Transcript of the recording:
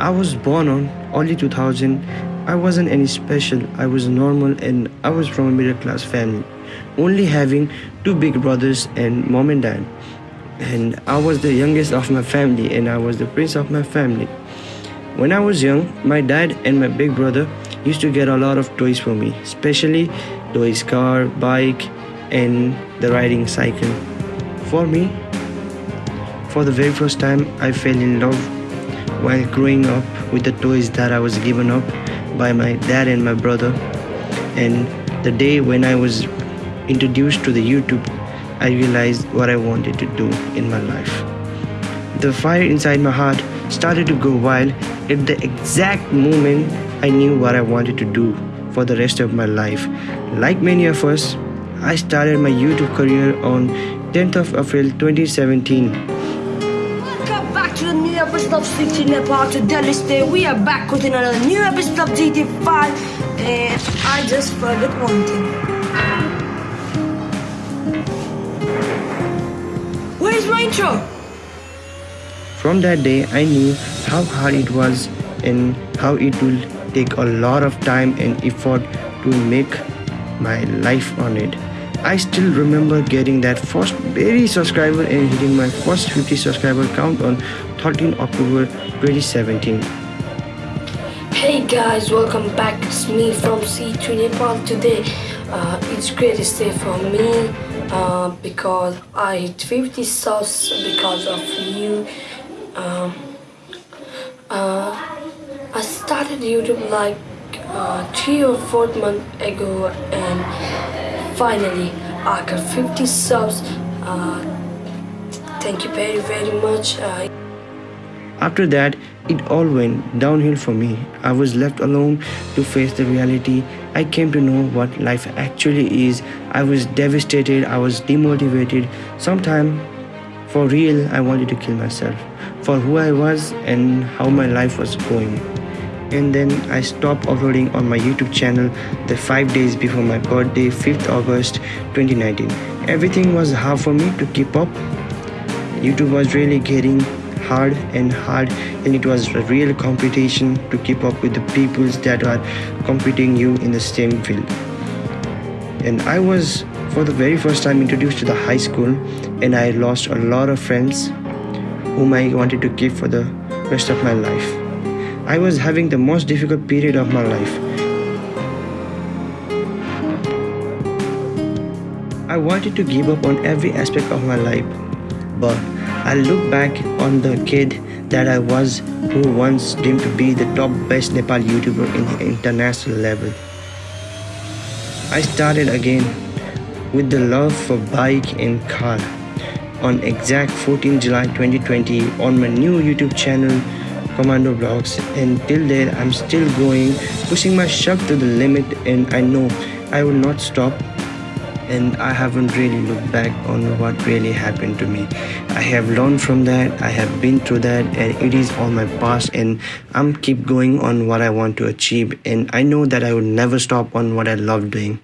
I was born on early 2000. I wasn't any special. I was normal and I was from a middle class family, only having two big brothers and mom and dad. And I was the youngest of my family and I was the prince of my family. When I was young, my dad and my big brother used to get a lot of toys for me, especially toys car, bike, and the riding cycle. For me, for the very first time, I fell in love while growing up with the toys that I was given up by my dad and my brother. And the day when I was introduced to the YouTube, I realized what I wanted to do in my life. The fire inside my heart started to go wild at the exact moment I knew what I wanted to do for the rest of my life. Like many of us, I started my YouTube career on 10th of April 2017 to the new episode of City Nepal to Delhi Stay. We are back with another new episode of GT5 and I just forgot one thing. Where's my intro? From that day, I knew how hard it was and how it will take a lot of time and effort to make my life on it. I still remember getting that first very subscriber and hitting my first 50 subscriber count on 13 October 2017. Hey guys, welcome back. It's me from C3 Nepal today. Uh, it's greatest day for me uh, because I hit 50 subs because of you. Um, uh, I started YouTube like uh, three or four months ago and finally I got 50 subs. Uh, thank you very very much. Uh, after that it all went downhill for me. I was left alone to face the reality. I came to know what life actually is. I was devastated. I was demotivated. Sometimes, for real I wanted to kill myself for who I was and how my life was going and then I stopped uploading on my YouTube channel the 5 days before my birthday 5th August 2019. Everything was hard for me to keep up. YouTube was really getting hard and hard and it was a real competition to keep up with the peoples that are competing you in the same field. And I was for the very first time introduced to the high school and I lost a lot of friends whom I wanted to keep for the rest of my life. I was having the most difficult period of my life. I wanted to give up on every aspect of my life, but I look back on the kid that I was who once dreamed to be the top best Nepal YouTuber in the international level. I started again with the love for bike and car. On exact 14 July 2020 on my new YouTube channel commando vlogs and till then i'm still going pushing myself to the limit and i know i will not stop and i haven't really looked back on what really happened to me. I have learned from that i have been through that and it is all my past and i'm keep going on what i want to achieve and i know that i will never stop on what i love doing